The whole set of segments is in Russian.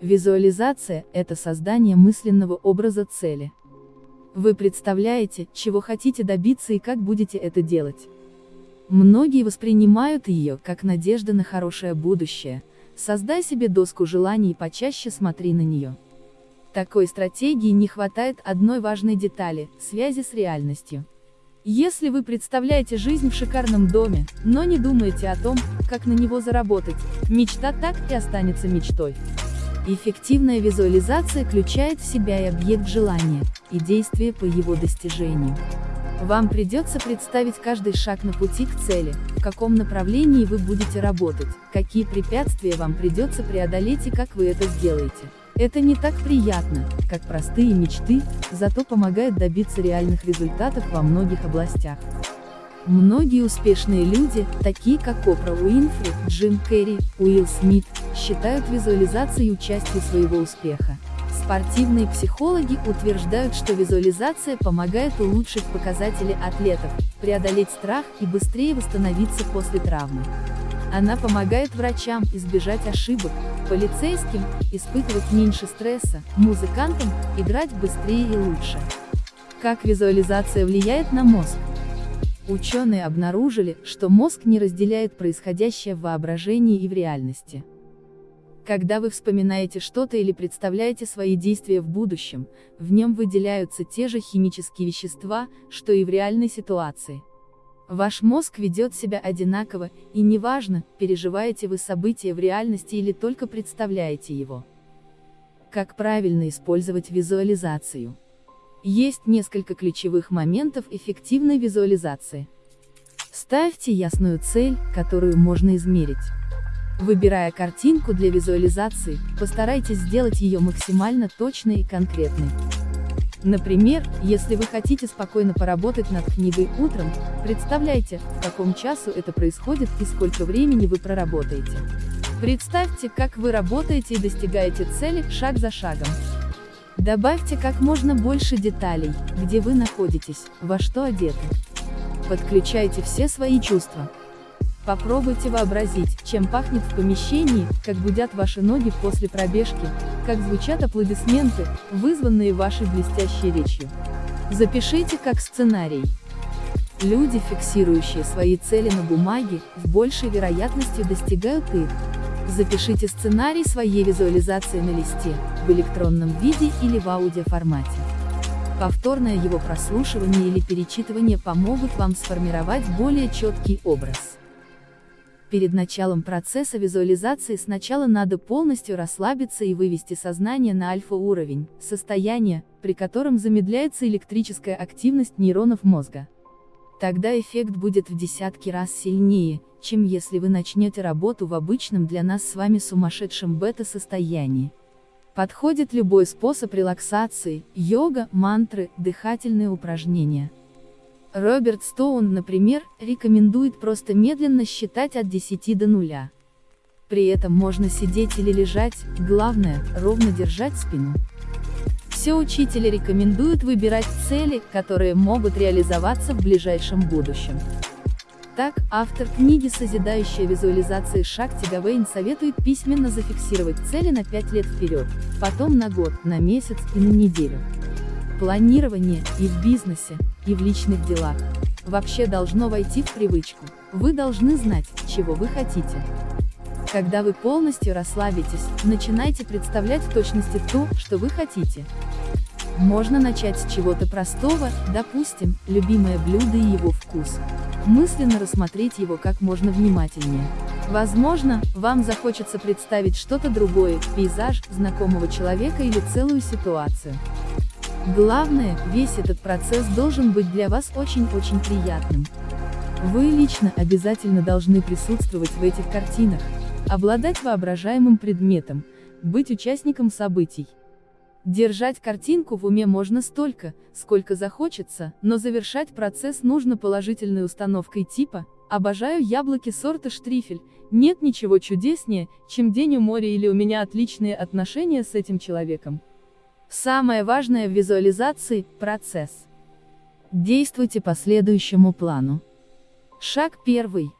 Визуализация – это создание мысленного образа цели. Вы представляете, чего хотите добиться и как будете это делать. Многие воспринимают ее как надежда на хорошее будущее. Создай себе доску желаний и почаще смотри на нее. Такой стратегии не хватает одной важной детали – связи с реальностью. Если вы представляете жизнь в шикарном доме, но не думаете о том, как на него заработать, мечта так и останется мечтой. Эффективная визуализация включает в себя и объект желания, и действие по его достижению. Вам придется представить каждый шаг на пути к цели, в каком направлении вы будете работать, какие препятствия вам придется преодолеть и как вы это сделаете. Это не так приятно, как простые мечты, зато помогает добиться реальных результатов во многих областях. Многие успешные люди, такие как Опра Уинфри, Джим Керри, Уилл Смит, считают визуализацией участие своего успеха. Спортивные психологи утверждают, что визуализация помогает улучшить показатели атлетов, преодолеть страх и быстрее восстановиться после травмы. Она помогает врачам избежать ошибок, полицейским испытывать меньше стресса, музыкантам играть быстрее и лучше. Как визуализация влияет на мозг? Ученые обнаружили, что мозг не разделяет происходящее в воображении и в реальности. Когда вы вспоминаете что-то или представляете свои действия в будущем, в нем выделяются те же химические вещества, что и в реальной ситуации. Ваш мозг ведет себя одинаково, и неважно, переживаете вы события в реальности или только представляете его. Как правильно использовать визуализацию? Есть несколько ключевых моментов эффективной визуализации. Ставьте ясную цель, которую можно измерить. Выбирая картинку для визуализации, постарайтесь сделать ее максимально точной и конкретной. Например, если вы хотите спокойно поработать над книгой утром, представляйте, в каком часу это происходит и сколько времени вы проработаете. Представьте, как вы работаете и достигаете цели, шаг за шагом. Добавьте как можно больше деталей, где вы находитесь, во что одеты. Подключайте все свои чувства. Попробуйте вообразить, чем пахнет в помещении, как гудят ваши ноги после пробежки, как звучат аплодисменты, вызванные вашей блестящей речью. Запишите как сценарий. Люди, фиксирующие свои цели на бумаге, с большей вероятностью достигают их. Запишите сценарий своей визуализации на листе, в электронном виде или в аудиоформате. Повторное его прослушивание или перечитывание помогут вам сформировать более четкий образ. Перед началом процесса визуализации сначала надо полностью расслабиться и вывести сознание на альфа-уровень, состояние, при котором замедляется электрическая активность нейронов мозга. Тогда эффект будет в десятки раз сильнее, чем если вы начнете работу в обычном для нас с вами сумасшедшем бета-состоянии. Подходит любой способ релаксации, йога, мантры, дыхательные упражнения. Роберт Стоун, например, рекомендует просто медленно считать от 10 до нуля. При этом можно сидеть или лежать, главное, ровно держать спину. Все учители рекомендуют выбирать цели, которые могут реализоваться в ближайшем будущем. Так, автор книги «Созидающая визуализация Шакти Гавейн» советует письменно зафиксировать цели на 5 лет вперед, потом на год, на месяц и на неделю. Планирование и в бизнесе, и в личных делах вообще должно войти в привычку. Вы должны знать, чего вы хотите. Когда вы полностью расслабитесь, начинайте представлять в точности то, что вы хотите. Можно начать с чего-то простого, допустим, любимое блюдо и его вкус. Мысленно рассмотреть его как можно внимательнее. Возможно, вам захочется представить что-то другое, пейзаж, знакомого человека или целую ситуацию. Главное, весь этот процесс должен быть для вас очень-очень приятным. Вы лично обязательно должны присутствовать в этих картинах, обладать воображаемым предметом, быть участником событий. Держать картинку в уме можно столько, сколько захочется, но завершать процесс нужно положительной установкой типа «Обожаю яблоки сорта штрифель, нет ничего чудеснее, чем день у моря или у меня отличные отношения с этим человеком». Самое важное в визуализации – процесс. Действуйте по следующему плану. Шаг первый.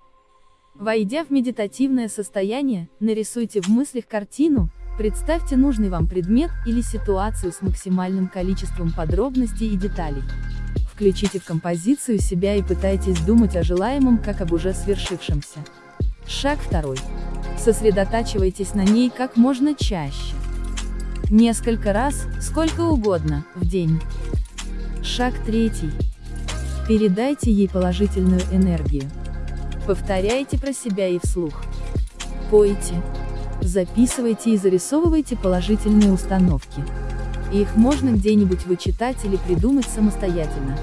Войдя в медитативное состояние, нарисуйте в мыслях картину, Представьте нужный вам предмет или ситуацию с максимальным количеством подробностей и деталей. Включите в композицию себя и пытайтесь думать о желаемом как об уже свершившемся. Шаг второй. Сосредотачивайтесь на ней как можно чаще. Несколько раз, сколько угодно, в день. Шаг третий. Передайте ей положительную энергию. Повторяйте про себя и вслух. Пойте. Записывайте и зарисовывайте положительные установки. Их можно где-нибудь вычитать или придумать самостоятельно.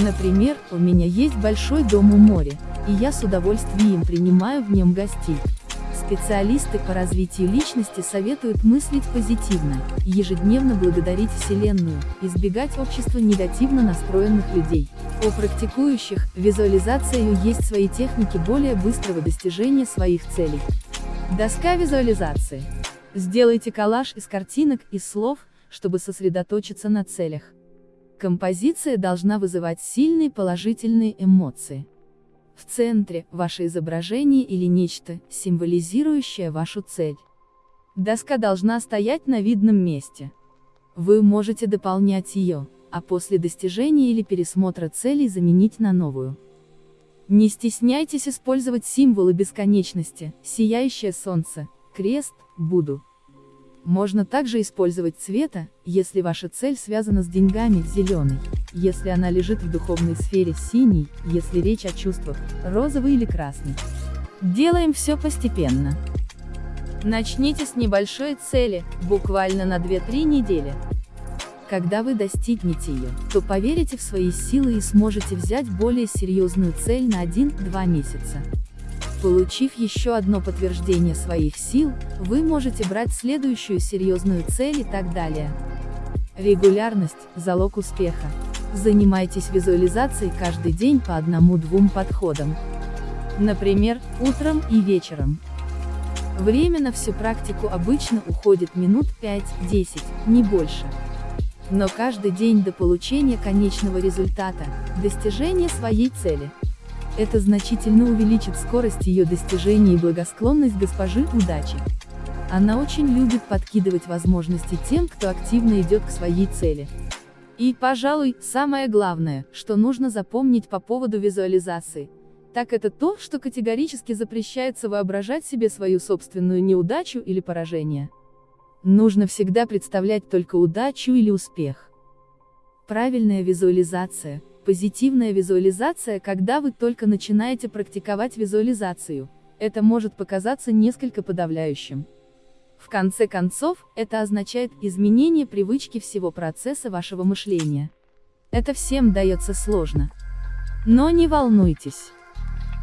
Например, у меня есть большой дом у моря, и я с удовольствием принимаю в нем гостей. Специалисты по развитию личности советуют мыслить позитивно, ежедневно благодарить Вселенную, избегать общества негативно настроенных людей. У практикующих, визуализацию есть свои техники более быстрого достижения своих целей. Доска визуализации. Сделайте коллаж из картинок и слов, чтобы сосредоточиться на целях. Композиция должна вызывать сильные положительные эмоции. В центре – ваше изображение или нечто, символизирующее вашу цель. Доска должна стоять на видном месте. Вы можете дополнять ее, а после достижения или пересмотра целей заменить на новую. Не стесняйтесь использовать символы бесконечности, сияющее солнце, крест, Будду. Можно также использовать цвета, если ваша цель связана с деньгами, зеленый, если она лежит в духовной сфере, синий, если речь о чувствах, розовый или красный. Делаем все постепенно. Начните с небольшой цели, буквально на 2-3 недели. Когда вы достигнете ее, то поверите в свои силы и сможете взять более серьезную цель на 1-2 месяца. Получив еще одно подтверждение своих сил, вы можете брать следующую серьезную цель и так далее. Регулярность – залог успеха. Занимайтесь визуализацией каждый день по одному-двум подходам. Например, утром и вечером. Время на всю практику обычно уходит минут 5-10, не больше. Но каждый день до получения конечного результата, достижения своей цели. Это значительно увеличит скорость ее достижения и благосклонность госпожи удачи. Она очень любит подкидывать возможности тем, кто активно идет к своей цели. И, пожалуй, самое главное, что нужно запомнить по поводу визуализации, так это то, что категорически запрещается воображать себе свою собственную неудачу или поражение. Нужно всегда представлять только удачу или успех. Правильная визуализация, Позитивная визуализация, когда вы только начинаете практиковать визуализацию, это может показаться несколько подавляющим. В конце концов, это означает изменение привычки всего процесса вашего мышления. Это всем дается сложно. Но не волнуйтесь.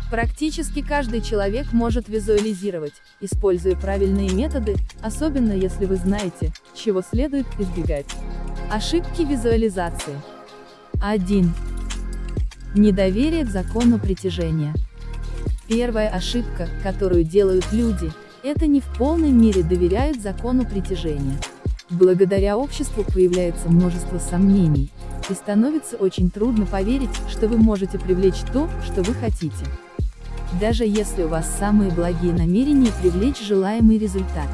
Практически каждый человек может визуализировать, используя правильные методы, особенно если вы знаете, чего следует избегать. Ошибки визуализации. 1. Недоверие к закону притяжения. Первая ошибка, которую делают люди, это не в полной мере доверяют закону притяжения. Благодаря обществу появляется множество сомнений, и становится очень трудно поверить, что вы можете привлечь то, что вы хотите. Даже если у вас самые благие намерения привлечь желаемый результат,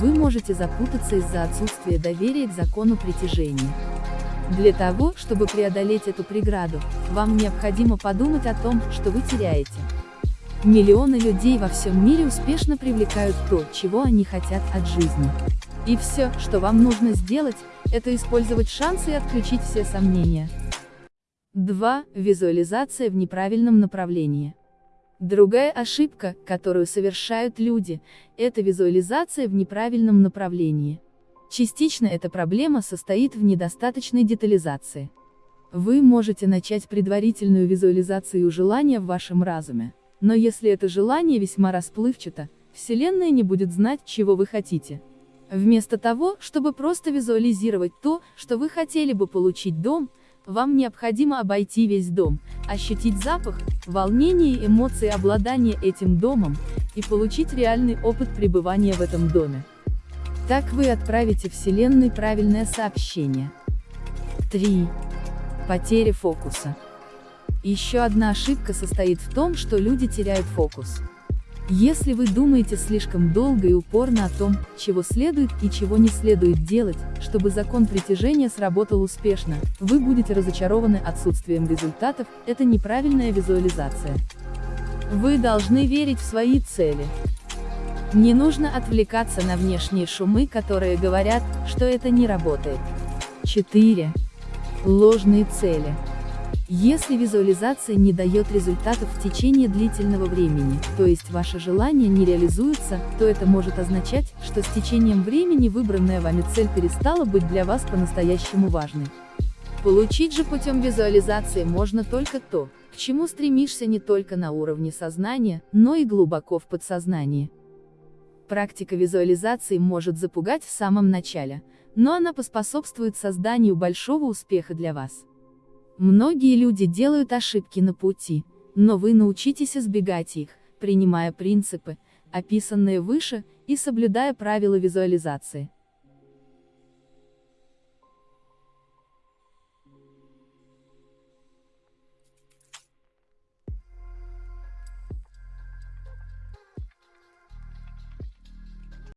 вы можете запутаться из-за отсутствия доверия к закону притяжения. Для того, чтобы преодолеть эту преграду, вам необходимо подумать о том, что вы теряете. Миллионы людей во всем мире успешно привлекают то, чего они хотят от жизни. И все, что вам нужно сделать, это использовать шансы и отключить все сомнения. 2. Визуализация в неправильном направлении. Другая ошибка, которую совершают люди, это визуализация в неправильном направлении. Частично эта проблема состоит в недостаточной детализации. Вы можете начать предварительную визуализацию желания в вашем разуме. Но если это желание весьма расплывчато, Вселенная не будет знать, чего вы хотите. Вместо того, чтобы просто визуализировать то, что вы хотели бы получить дом, вам необходимо обойти весь дом, ощутить запах, волнение и эмоции обладания этим домом, и получить реальный опыт пребывания в этом доме. Так вы отправите Вселенной правильное сообщение. 3. Потеря фокуса. Еще одна ошибка состоит в том, что люди теряют фокус. Если вы думаете слишком долго и упорно о том, чего следует и чего не следует делать, чтобы закон притяжения сработал успешно, вы будете разочарованы отсутствием результатов, это неправильная визуализация. Вы должны верить в свои цели. Не нужно отвлекаться на внешние шумы, которые говорят, что это не работает. 4. Ложные цели. Если визуализация не дает результатов в течение длительного времени, то есть ваше желание не реализуется, то это может означать, что с течением времени выбранная вами цель перестала быть для вас по-настоящему важной. Получить же путем визуализации можно только то, к чему стремишься не только на уровне сознания, но и глубоко в подсознании. Практика визуализации может запугать в самом начале, но она поспособствует созданию большого успеха для вас. Многие люди делают ошибки на пути, но вы научитесь избегать их, принимая принципы, описанные выше, и соблюдая правила визуализации.